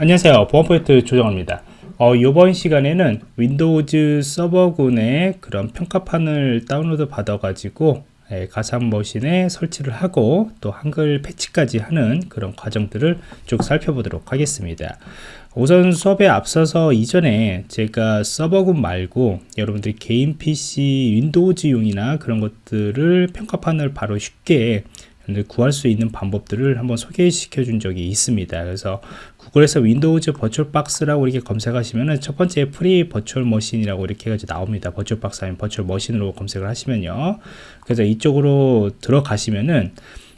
안녕하세요. 보안프로젝트 조정원입니다. 어, 이번 시간에는 Windows 서버군의 그런 평가판을 다운로드 받아 가지고 예, 가상 머신에 설치를 하고 또 한글 패치까지 하는 그런 과정들을 쭉 살펴보도록 하겠습니다. 우선 수업에 앞서서 이전에 제가 서버군 말고 여러분들이 개인 PC Windows용이나 그런 것들을 평가판을 바로 쉽게 구할 수 있는 방법들을 한번 소개시켜 준 적이 있습니다. 그래서 Google에서 Windows VirtualBox라고 이렇게 검색하시면은 첫 번째 free virtual machine이라고 이렇게 해가지고 나옵니다. VirtualBox 아니면 virtual machine으로 검색을 하시면요. 그래서 이쪽으로 들어가시면은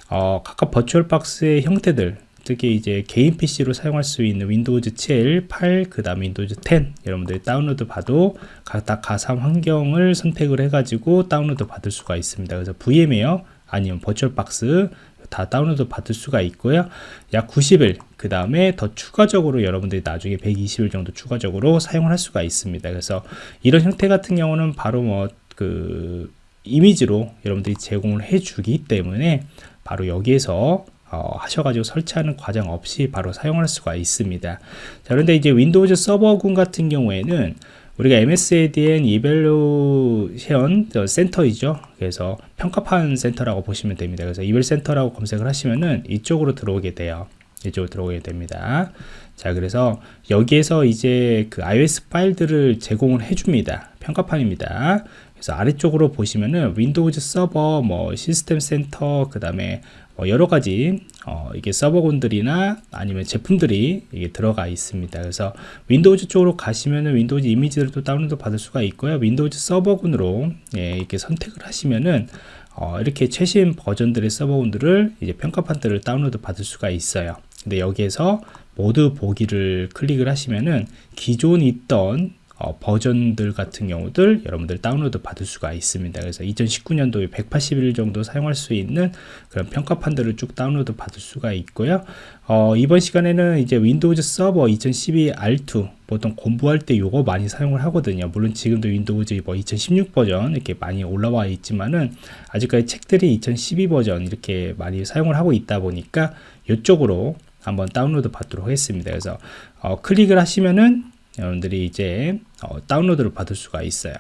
어, 각각 버추얼박스의 형태들 특히 이제 개인 PC로 사용할 수 있는 Windows 7, 8, 그 다음에 Windows 10 여러분들이 다운로드 받도 각각 가상 환경을 선택을 해가지고 다운로드 받을 수가 있습니다. 그래서 VMware 아니면 VirtualBox 다 다운로드 받을 수가 있고요. 약 90일 그 다음에 더 추가적으로 여러분들이 나중에 120일 정도 추가적으로 사용을 할 수가 있습니다. 그래서 이런 형태 같은 경우는 바로 뭐그 이미지로 여러분들이 제공을 해 주기 때문에 바로 여기에서 어, 하셔가지고 설치하는 과정 없이 바로 사용할 수가 있습니다. 자, 그런데 이제 Windows 서버군 같은 경우에는 우리가 MSDN evaluation 센터이죠. 그래서 평가판 센터라고 보시면 됩니다. 그래서 eval 센터라고 검색을 하시면은 이쪽으로 들어오게 돼요. 이쪽으로 들어오게 됩니다. 자, 그래서 여기에서 이제 그 ISO 파일들을 제공을 해줍니다. 평가판입니다. 그래서 아래쪽으로 보시면은 Windows 서버, 뭐 시스템 센터, 그 다음에 뭐 여러 가지 어, 이게 서버군들이나 아니면 제품들이 이게 들어가 있습니다. 그래서 Windows 쪽으로 가시면은 Windows 이미지들도 다운로드 받을 수가 있고요. Windows 서버군으로 예, 이렇게 선택을 하시면은 어, 이렇게 최신 버전들의 서버군들을 이제 평가판들을 다운로드 받을 수가 있어요. 근데 여기에서 모두 보기를 클릭을 하시면은 기존 있던 어, 버전들 같은 경우들 여러분들 다운로드 받을 수가 있습니다. 그래서 2019년도에 180일 정도 사용할 수 있는 그런 평가판들을 쭉 다운로드 받을 수가 있고요. 어, 이번 시간에는 이제 윈도우즈 서버 2012 R2 보통 공부할 때 요거 많이 사용을 하거든요. 물론 지금도 윈도우즈 뭐 2016 버전 이렇게 많이 올라와 있지만은 아직까지 책들이 2012 버전 이렇게 많이 사용을 하고 있다 보니까 이쪽으로 한번 다운로드 받도록 하겠습니다. 그래서 어, 클릭을 하시면은 여러분들이 이제 어, 다운로드를 받을 수가 있어요.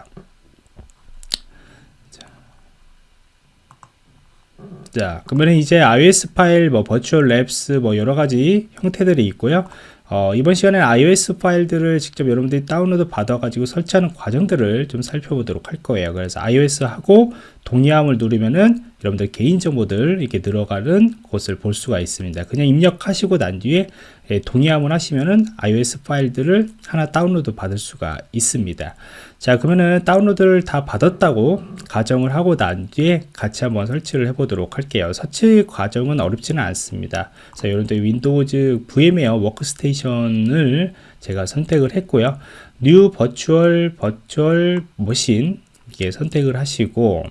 자, 그러면 이제 ISO 파일, 뭐 Virtual Labs, 뭐 여러 가지 형태들이 있고요. 어, 이번 시간에 ISO 파일들을 직접 여러분들이 다운로드 받아가지고 설치하는 과정들을 좀 살펴보도록 할 거예요. 그래서 ISO하고 동의함을 누르면은 여러분들 개인정보들 이렇게 들어가는 곳을 볼 수가 있습니다. 그냥 입력하시고 난 뒤에 예, 동의함을 하시면은 ISO 파일들을 하나 다운로드 받을 수가 있습니다. 자 그러면은 다운로드를 다 받았다고 가정을 하고 난 뒤에 같이 한번 설치를 해 보도록 할게요. 설치 과정은 어렵지는 않습니다. 자 여러분들 윈도우즈 VMware Workstation을 제가 선택을 했고요. New Virtual Virtual Machine 이렇게 선택을 하시고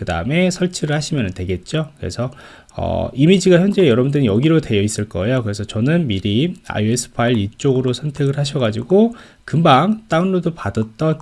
그 다음에 설치를 하시면 되겠죠. 그래서 어, 이미지가 현재 여러분들은 여기로 되어 있을 거예요. 그래서 저는 미리 ISO 파일 이쪽으로 선택을 하셔가지고 금방 다운로드 받았던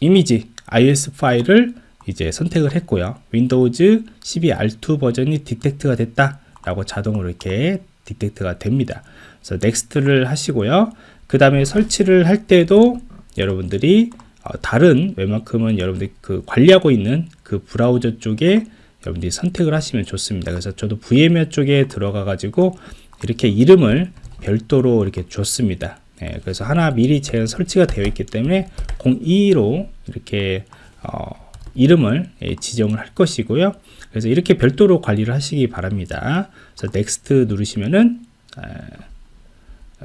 이미지 ISO 파일을 이제 선택을 했고요. 윈도우즈 12R2 버전이 detect가 됐다 라고 자동으로 이렇게 detect가 됩니다. 그래서 Next를 하시고요. 그 다음에 설치를 할 때도 여러분들이 어, 다른 웬만큼은 여러분들이 그 관리하고 있는 그 브라우저 쪽에 여러분들이 선택을 하시면 좋습니다. 그래서 저도 VMware 쪽에 들어가 가지고 이렇게 이름을 별도로 이렇게 줬습니다. 네, 그래서 하나 미리 제가 설치가 되어 있기 때문에 02로 이렇게 어, 이름을 예, 지정을 할 것이고요. 그래서 이렇게 별도로 관리를 하시기 바랍니다. 그래서 Next 누르시면은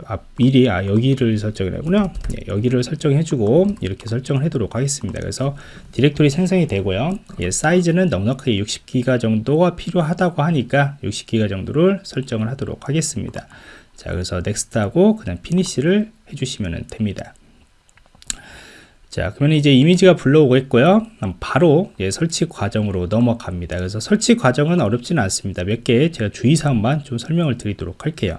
아, 미리 아, 여기를 설정을 하고요. 네, 여기를 설정해 주고 이렇게 설정을 하도록 하겠습니다. 그래서 디렉토리 생성이 되고요. 예, 사이즈는 넉넉하게 60기가 정도가 필요하다고 하니까 60기가 정도를 설정을 하도록 하겠습니다. 자 그래서 Next 하고 그냥 Finish를 해주시면 됩니다. 자 그러면 이제 이미지가 불러오고 있고요. 바로 예, 설치 과정으로 넘어갑니다. 그래서 설치 과정은 어렵지는 않습니다. 몇 개 제가 주의사항만 좀 설명을 드리도록 할게요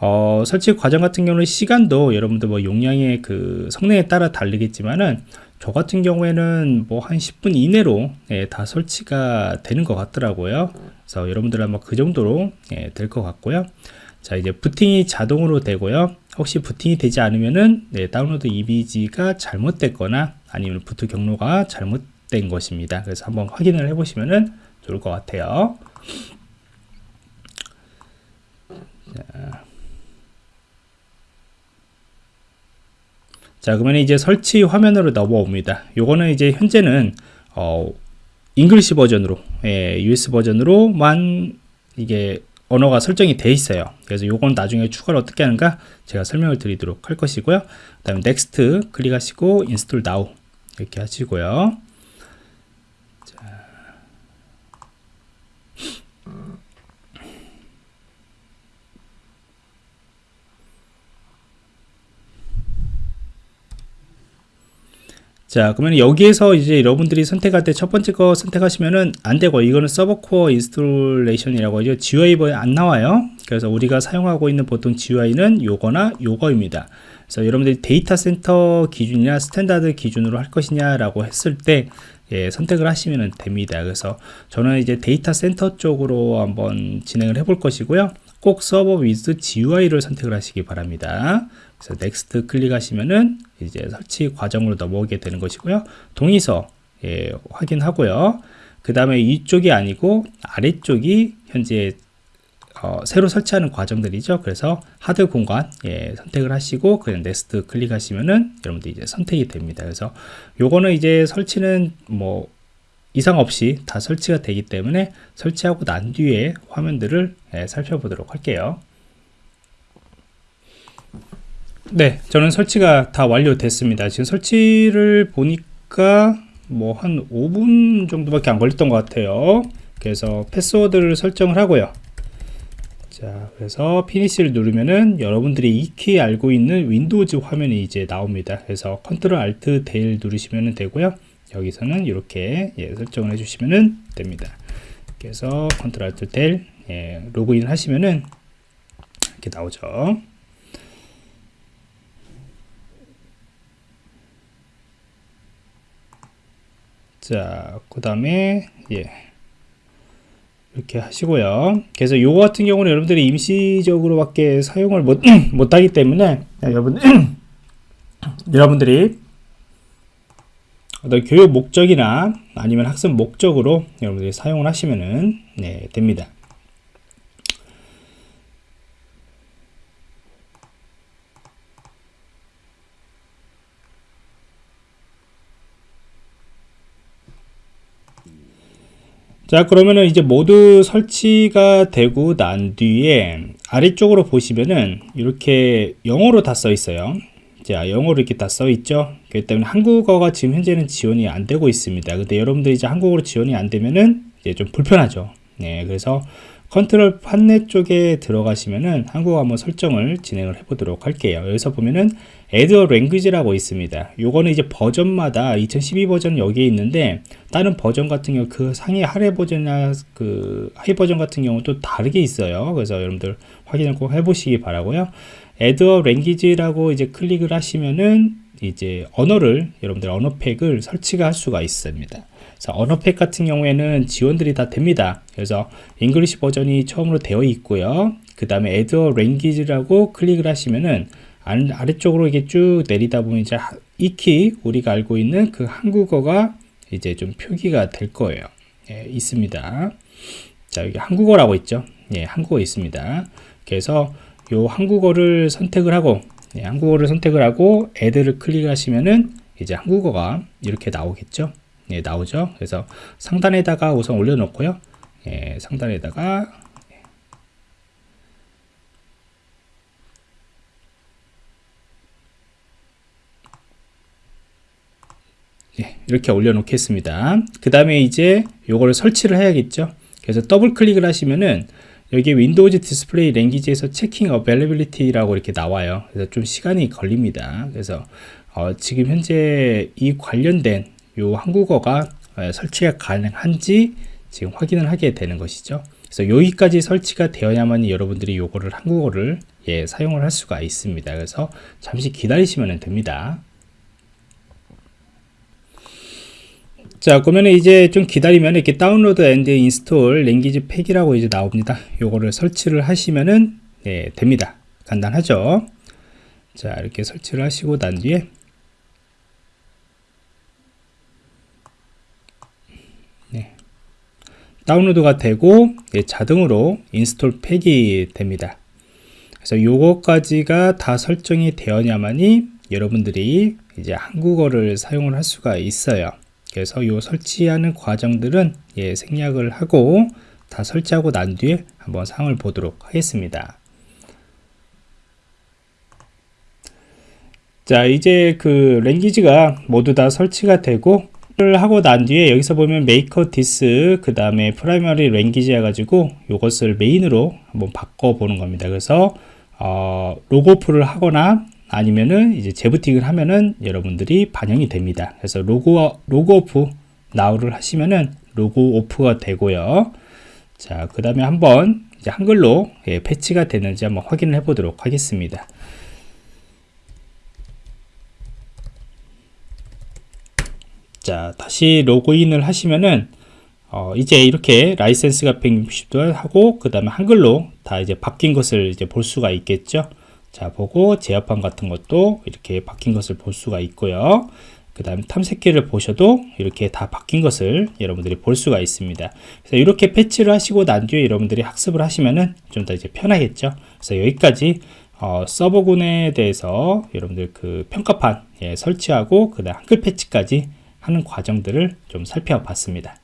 어, 설치 과정 같은 경우는 시간도 여러분들 뭐 용량의 그 성능에 따라 다르겠지만은 저 같은 경우에는 뭐 한 10분 이내로 예, 다 설치가 되는 것 같더라고요. 그래서 여러분들 아마 그 정도로 예, 될것 같고요. 자 이제 부팅이 자동으로 되고요. 혹시 부팅이 되지 않으면은 네, 다운로드 이미지가 잘못됐거나 아니면 부트 경로가 잘못된 것입니다. 그래서 한번 확인을 해보시면은 좋을 것 같아요. 자. 자 그러면 이제 설치 화면으로 넘어옵니다. 요거는 이제 현재는 어, English 버전으로 예, US 버전으로만 이게 언어가 설정이 돼 있어요. 그래서 요건 나중에 추가로 어떻게 하는가 제가 설명을 드리도록 할 것이고요. 그 다음에 Next 클릭하시고 Install Now 이렇게 하시고요 자 그러면 여기에서 이제 여러분들이 선택할 때 첫 번째 거 선택하시면은 안 되고 이거는 Server Core Installation이라고 하죠. GUI에 안 나와요. 그래서 우리가 사용하고 있는 보통 GUI는 요거나 요거입니다. 그래서 여러분들이 데이터 센터 기준이나 Standard 기준으로 할 것이냐 라고 했을 때 예, 선택을 하시면 됩니다. 그래서 저는 이제 데이터 센터 쪽으로 한번 진행을 해 볼 것이고요 꼭 Server with GUI를 선택을 하시기 바랍니다 그래서 Next 클릭하시면은 이제 설치 과정으로 넘어오게 되는 것이고요. 동의서 예, 확인하고요. 그 다음에 이쪽이 아니고 아래쪽이 현재 어, 새로 설치하는 과정들이죠. 그래서 하드 공간 예, 선택을 하시고 그냥 Next 클릭하시면은 여러분들 이제 선택이 됩니다. 그래서 요거는 이제 설치는 뭐 이상 없이 다 설치가 되기 때문에 설치하고 난 뒤에 화면들을 예, 살펴보도록 할게요. 네, 저는 설치가 다 완료됐습니다. 지금 설치를 보니까 뭐 한 5분 정도밖에 안 걸렸던 것 같아요. 그래서 패스워드를 설정을 하고요. 자, 그래서 Finish를 누르면은 여러분들이 익히 알고 있는 윈도우즈 화면이 이제 나옵니다. 그래서 Control Alt Del 누르시면 되고요. 여기서는 이렇게 예, 설정을 해주시면 됩니다. 그래서 Control Alt Del 예, 로그인 하시면은 이렇게 나오죠. 자, 그 다음에, 예. 이렇게 하시고요. 그래서 요거 같은 경우는 여러분들이 임시적으로밖에 사용을 못, 못하기 때문에, 여러분, 여러분들이 어떤 교육 목적이나 아니면 학습 목적으로 여러분들이 사용을 하시면은, 네, 됩니다. 자 그러면은 이제 모두 설치가 되고 난 뒤에 아래쪽으로 보시면은 이렇게 영어로 다 써 있어요 자 영어로 이렇게 다 써 있죠? 그렇기 때문에 한국어가 지금 현재는 지원이 안 되고 있습니다. 근데 여러분들이 이제 한국어로 지원이 안 되면은 이제 좀 불편하죠. 네 그래서 컨트롤 판넬 쪽에 들어가시면은 한국어 한번 설정을 진행을 해 보도록 할게요. 여기서 보면은 add a language라고 있습니다. 요거는 이제 버전마다 2012 버전 여기에 있는데 다른 버전 같은 경우 그 상위 하위 버전이나 그 하위 버전 같은 경우도 다르게 있어요. 그래서 여러분들 확인을 꼭 해보시기 바라고요 add a language라고 이제 클릭을 하시면은 이제 언어를 여러분들 언어팩을 설치가 할 수가 있습니다 자, 언어팩 같은 경우에는 지원들이 다 됩니다. 그래서 English 버전이 처음으로 되어 있고요. 그 다음에 add a language라고 클릭을 하시면은 아래쪽으로 이게 쭉 내리다 보면 이제 익히 우리가 알고 있는 그 한국어가 이제 좀 표기가 될 거예요. 예, 있습니다. 자, 여기 한국어라고 있죠. 예, 한국어 있습니다. 그래서 요 한국어를 선택을 하고 예, 한국어를 선택을 하고 add를 클릭하시면은 이제 한국어가 이렇게 나오겠죠. 예, 나오죠. 그래서 상단에다가 우선 올려놓고요. 예, 상단에다가 예, 이렇게 올려놓겠습니다. 그 다음에 이제 요거를 설치를 해야겠죠. 그래서 더블 클릭을 하시면은 여기 Windows display language에서 checking availability라고 이렇게 나와요. 그래서 좀 시간이 걸립니다. 그래서 어, 지금 현재 이 관련된 요 한국어가 어, 설치가 가능한지 지금 확인을 하게 되는 것이죠. 그래서 여기까지 설치가 되어야만 여러분들이 요거를 한국어를 예, 사용을 할 수가 있습니다. 그래서 잠시 기다리시면 됩니다. 자 그러면 이제 좀 기다리면 이렇게 download and install language pack이라고 이제 나옵니다. 요거를 설치를 하시면은 예, 됩니다. 간단하죠? 자 이렇게 설치를 하시고 난 뒤에 네. 다운로드가 되고 예, 자동으로 install pack이 됩니다. 그래서 요거까지가 다 설정이 되어야만이 여러분들이 이제 한국어를 사용을 할 수가 있어요 그래서 요 설치하는 과정들은 예, 생략을 하고 다 설치하고 난 뒤에 한번 영상을 보도록 하겠습니다. 자 이제 그 language가 모두 다 설치가 되고 를 하고 난 뒤에 여기서 보면 make this 그 다음에 primary language 해가지고 이것을 메인으로 한번 바꿔 보는 겁니다. 그래서 어, log off를 하거나 아니면은 이제 재부팅을 하면은 여러분들이 반영이 됩니다. 그래서 log log off now를 하시면은 log off가 되고요. 자 그 다음에 한번 이제 한글로 예, 패치가 되는지 한번 확인을 해 보도록 하겠습니다. 자 다시 로그인을 하시면은 어, 이제 이렇게 라이센스가 160도 하고 그 다음에 한글로 다 이제 바뀐 것을 이제 볼 수가 있겠죠 자 보고 제어판 같은 것도 이렇게 바뀐 것을 볼 수가 있고요. 그 다음 탐색기를 보셔도 이렇게 다 바뀐 것을 여러분들이 볼 수가 있습니다. 그래서 이렇게 패치를 하시고 난 뒤에 여러분들이 학습을 하시면은 좀 더 이제 편하겠죠? 그래서 여기까지 어, 서버군에 대해서 여러분들 그 평가판 예, 설치하고 그 다음 한글 패치까지 하는 과정들을 좀 살펴봤습니다.